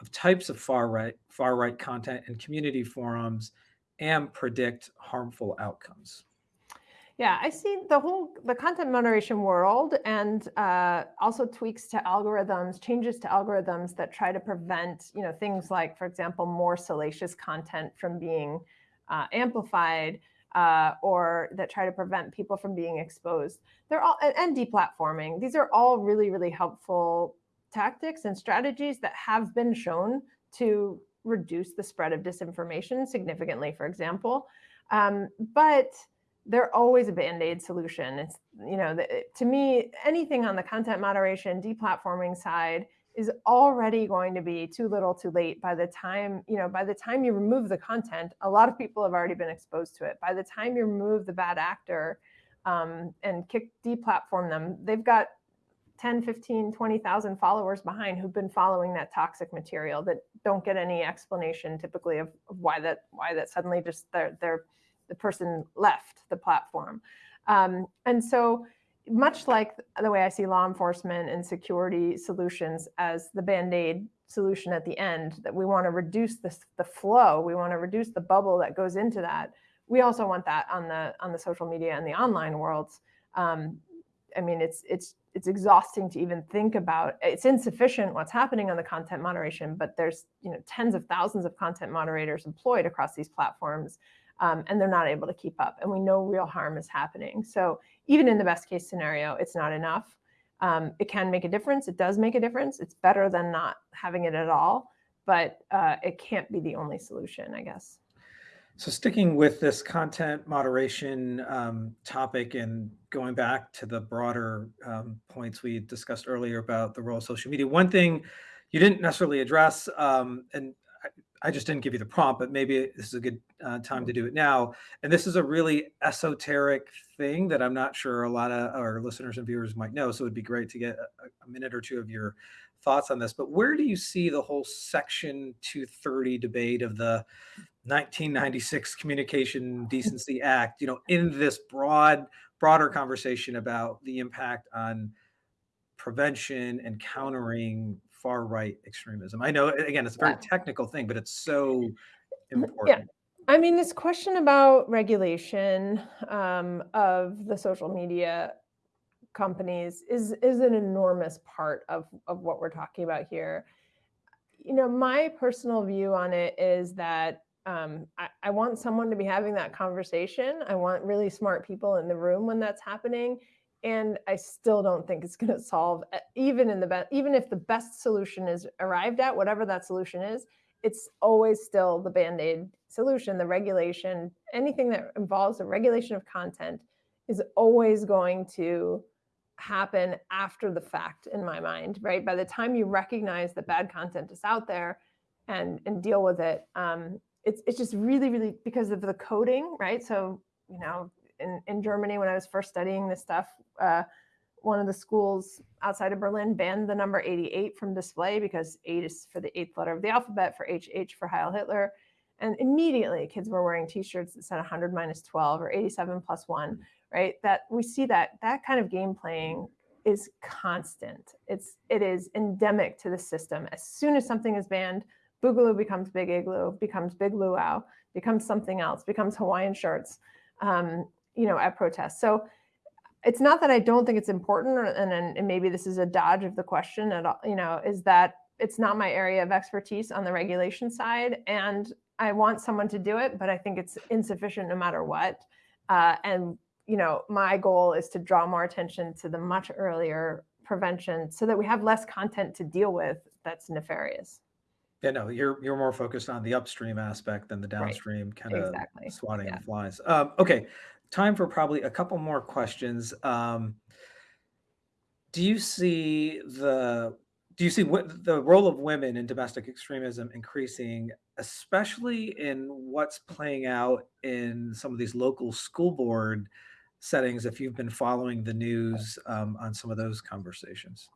Speaker 1: of types of far right far right content and community forums and predict harmful outcomes
Speaker 2: yeah, I see the whole the content moderation world and uh, also tweaks to algorithms, changes to algorithms that try to prevent, you know, things like, for example, more salacious content from being uh, amplified uh, or that try to prevent people from being exposed. They're all and, and deplatforming. These are all really, really helpful tactics and strategies that have been shown to reduce the spread of disinformation significantly, for example. Um, but they're always a band-aid solution. It's, you know, the, to me, anything on the content moderation, deplatforming side is already going to be too little too late by the time, you know, by the time you remove the content, a lot of people have already been exposed to it. By the time you remove the bad actor um, and kick deplatform them, they've got 10, 15, 20,000 followers behind who've been following that toxic material that don't get any explanation typically of, of why that why that suddenly just they're they're the person left the platform. Um, and so much like the way I see law enforcement and security solutions as the band-aid solution at the end, that we want to reduce this, the flow, we want to reduce the bubble that goes into that. We also want that on the on the social media and the online worlds. Um, I mean, it's it's it's exhausting to even think about. It's insufficient what's happening on the content moderation, but there's you know tens of thousands of content moderators employed across these platforms um, and they're not able to keep up and we know real harm is happening. So even in the best case scenario, it's not enough. Um, it can make a difference. It does make a difference. It's better than not having it at all, but uh, it can't be the only solution, I guess.
Speaker 1: So sticking with this content moderation um, topic and going back to the broader um, points we discussed earlier about the role of social media, one thing you didn't necessarily address, um, and I just didn't give you the prompt, but maybe this is a good uh, time to do it now. And this is a really esoteric thing that I'm not sure a lot of our listeners and viewers might know. So it'd be great to get a, a minute or two of your thoughts on this, but where do you see the whole Section 230 debate of the 1996 Communication Decency Act, you know, in this broad, broader conversation about the impact on prevention and countering far right extremism? I know, again, it's a very
Speaker 2: Yeah.
Speaker 1: technical thing, but it's so
Speaker 2: Yeah. I mean, this question about regulation um, of the social media companies is is an enormous part of of what we're talking about here. You know, my personal view on it is that um, I, I want someone to be having that conversation. I want really smart people in the room when that's happening. And I still don't think it's going to solve, even in the best, even if the best solution is arrived at, whatever that solution is, it's always still the band-aid solution, the regulation, anything that involves the regulation of content is always going to happen after the fact in my mind, right? By the time you recognize that bad content is out there and and deal with it, um, it's it's just really, really because of the coding, right? So, you know, in, in Germany, when I was first studying this stuff, uh, one of the schools outside of Berlin banned the number 88 from display because eight is for the eighth letter of the alphabet, for HH for Heil Hitler. And immediately kids were wearing t-shirts that said 100 minus 12 or 87 plus one, right? That we see that that kind of game playing is constant. It's it is endemic to the system. As soon as something is banned, Boogaloo becomes Big Igloo, becomes Big Luau, becomes something else, becomes Hawaiian shirts, um, you know, at protests. So it's not that I don't think it's important, or, and, and maybe this is a dodge of the question at all, you know, is that it's not my area of expertise on the regulation side. And I want someone to do it, but I think it's insufficient no matter what. Uh, and, you know, my goal is to draw more attention to the much earlier prevention so that we have less content to deal with that's nefarious.
Speaker 1: Yeah, no, you're you're more focused on the upstream aspect than the
Speaker 2: Right.
Speaker 1: downstream kind of
Speaker 2: Exactly.
Speaker 1: swatting
Speaker 2: Yeah.
Speaker 1: flies. Um, okay, time for probably a couple more questions. Um, do you see the do you see the role of women in domestic extremism increasing, especially in what's playing out in some of these local school board settings? If you've been following the news um, on some of those conversations.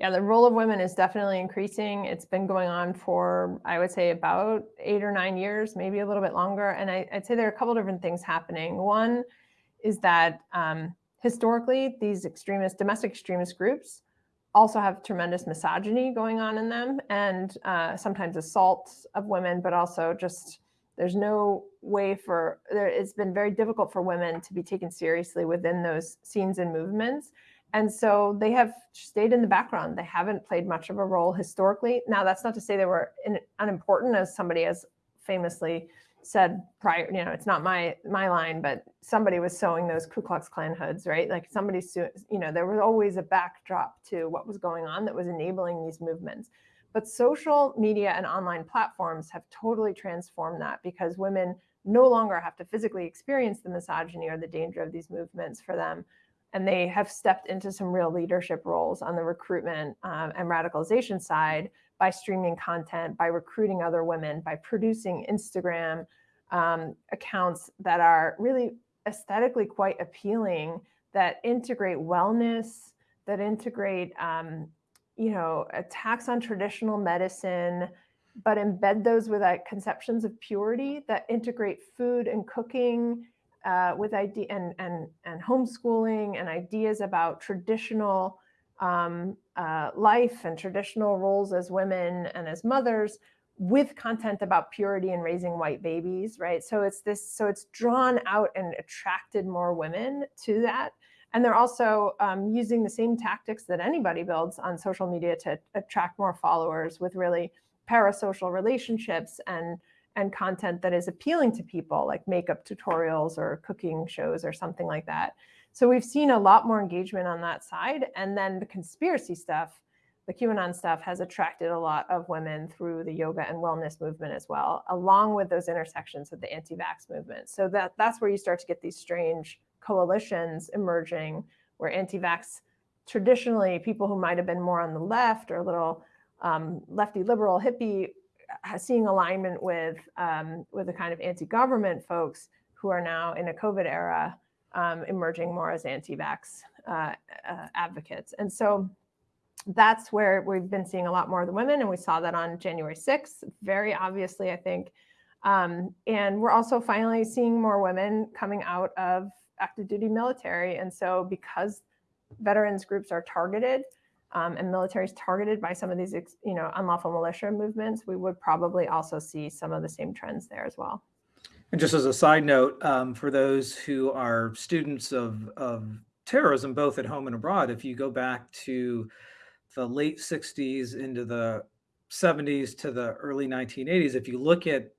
Speaker 2: Yeah, the role of women is definitely increasing. It's been going on for, I would say, about eight or nine years, maybe a little bit longer. And I, would say there are a couple different things happening. One is that um, historically, these extremist, domestic extremist groups also have tremendous misogyny going on in them and uh, sometimes assault of women, but also just there's no way for there. It's been very difficult for women to be taken seriously within those scenes and movements. And so they have stayed in the background. They haven't played much of a role historically. Now, that's not to say they were in, unimportant, as somebody has famously said prior. You know, it's not my my line, but somebody was sewing those Ku Klux Klan hoods, right? Like somebody, you know, there was always a backdrop to what was going on that was enabling these movements. But social media and online platforms have totally transformed that because women no longer have to physically experience the misogyny or the danger of these movements for them and they have stepped into some real leadership roles on the recruitment um, and radicalization side by streaming content, by recruiting other women, by producing Instagram um, accounts that are really aesthetically quite appealing, that integrate wellness, that integrate, um, you know, attacks on traditional medicine, but embed those with conceptions of purity that integrate food and cooking uh, with idea and, and, and homeschooling and ideas about traditional um, uh, life and traditional roles as women and as mothers with content about purity and raising white babies, right? So it's this, so it's drawn out and attracted more women to that. And they're also um, using the same tactics that anybody builds on social media to attract more followers with really parasocial relationships and and content that is appealing to people like makeup tutorials or cooking shows or something like that. So we've seen a lot more engagement on that side. And then the conspiracy stuff, the QAnon stuff has attracted a lot of women through the yoga and wellness movement as well, along with those intersections with the anti-vax movement. So that, that's where you start to get these strange coalitions emerging where anti-vax, traditionally people who might have been more on the left or a little um, lefty liberal hippie seeing alignment with um, with the kind of anti-government folks who are now in a COVID era um, emerging more as anti-vax uh, uh, advocates. And so that's where we've been seeing a lot more of the women, and we saw that on January 6th, very obviously, I think. Um, and we're also finally seeing more women coming out of active duty military. And so, because veterans groups are targeted um, and militaries targeted by some of these, you know, unlawful militia movements, we would probably also see some of the same trends there as well.
Speaker 1: And just as a side note, um, for those who are students of, of terrorism, both at home and abroad, if you go back to the late 60s into the 70s to the early 1980s, if you look at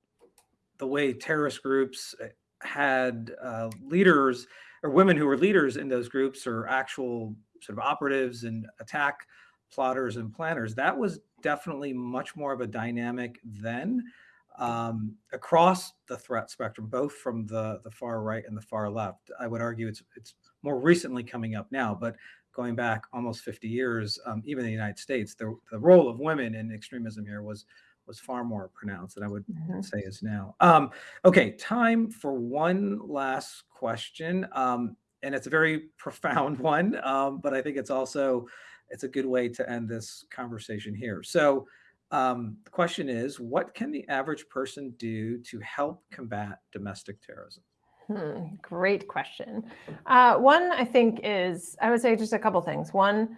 Speaker 1: the way terrorist groups eh, had uh, leaders or women who were leaders in those groups or actual sort of operatives and attack plotters and planners, that was definitely much more of a dynamic then um, across the threat spectrum, both from the, the far right and the far left. I would argue it's, it's more recently coming up now, but going back almost 50 years, um, even in the United States, the, the role of women in extremism here was was far more pronounced than I would mm-hmm. say is now. Um, okay, time for one last question, um, and it's a very profound one, um, but I think it's also it's a good way to end this conversation here. So, um, the question is, what can the average person do to help combat domestic terrorism?
Speaker 2: Hmm, great question. Uh, one, I think, is I would say just a couple things. One,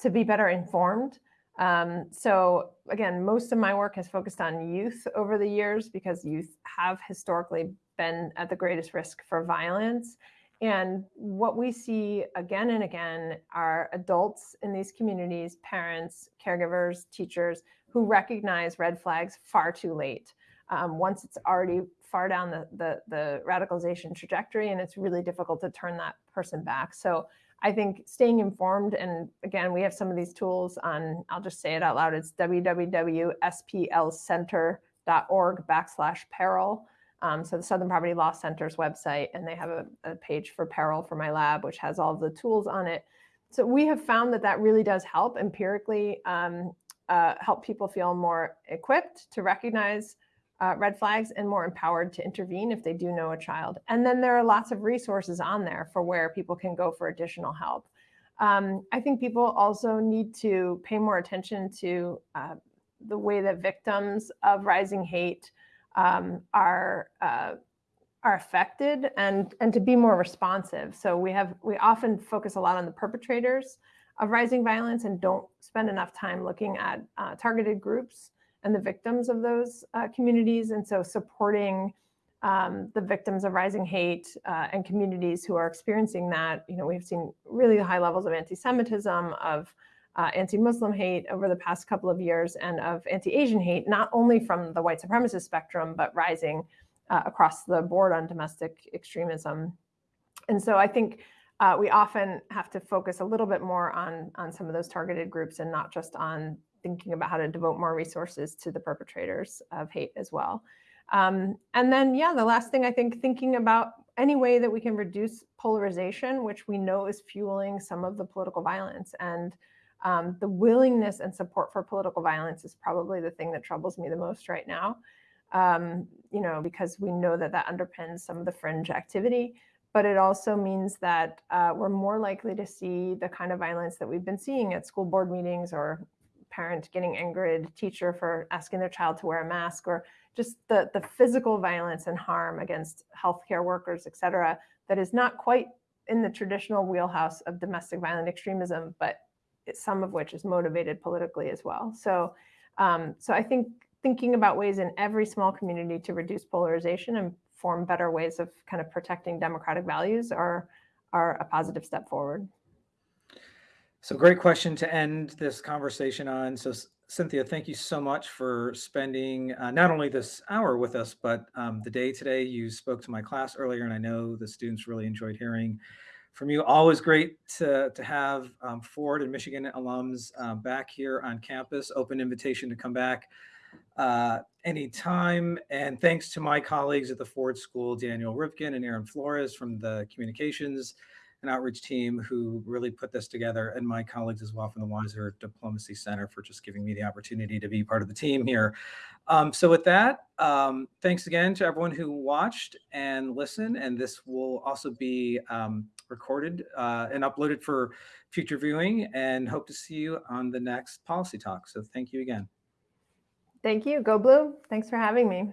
Speaker 2: to be better informed. Um, so again, most of my work has focused on youth over the years because youth have historically been at the greatest risk for violence. And what we see again and again are adults in these communities, parents, caregivers, teachers, who recognize red flags far too late. Um, once it's already far down the, the, the radicalization trajectory and it's really difficult to turn that person back. So I think staying informed, and again, we have some of these tools on, I'll just say it out loud, it's www.splcenter.org backslash peril. Um, so the Southern Poverty Law Center's website, and they have a, a, page for peril for my lab, which has all the tools on it. So we have found that that really does help empirically um, uh, help people feel more equipped to recognize uh, red flags and more empowered to intervene if they do know a child. And then there are lots of resources on there for where people can go for additional help. Um, I think people also need to pay more attention to uh, the way that victims of rising hate um, are uh, are affected and and to be more responsive. So we have we often focus a lot on the perpetrators of rising violence and don't spend enough time looking at uh, targeted groups and the victims of those uh, communities. And so supporting um, the victims of rising hate uh, and communities who are experiencing that, you know, we've seen really high levels of anti-Semitism, of uh, anti-Muslim hate over the past couple of years, and of anti-Asian hate, not only from the white supremacist spectrum, but rising uh, across the board on domestic extremism. And so I think uh, we often have to focus a little bit more on, on some of those targeted groups and not just on thinking about how to devote more resources to the perpetrators of hate as well. Um, and then, yeah, the last thing I think thinking about any way that we can reduce polarization, which we know is fueling some of the political violence. And um, the willingness and support for political violence is probably the thing that troubles me the most right now. Um, you know, because we know that that underpins some of the fringe activity, but it also means that uh, we're more likely to see the kind of violence that we've been seeing at school board meetings or parent getting angry at teacher for asking their child to wear a mask or just the, the physical violence and harm against healthcare workers, et cetera, that is not quite in the traditional wheelhouse of domestic violent extremism, but some of which is motivated politically as well. So, um, so I think thinking about ways in every small community to reduce polarization and form better ways of kind of protecting democratic values are, are a positive step forward.
Speaker 1: So great question to end this conversation on. So Cynthia, thank you so much for spending uh, not only this hour with us, but um, the day today. You spoke to my class earlier, and I know the students really enjoyed hearing from you. Always great to, to have um, Ford and Michigan alums uh, back here on campus. Open invitation to come back uh, anytime. And thanks to my colleagues at the Ford School, Daniel Rivkin and Aaron Flores from the communications and outreach team who really put this together, and my colleagues as well from the Weiser Diplomacy Center for just giving me the opportunity to be part of the team here. Um, so with that, um, thanks again to everyone who watched and listened, and this will also be um, recorded uh, and uploaded for future viewing, and hope to see you on the next Policy Talk. So thank you again.
Speaker 2: Thank you. Go Blue. Thanks for having me.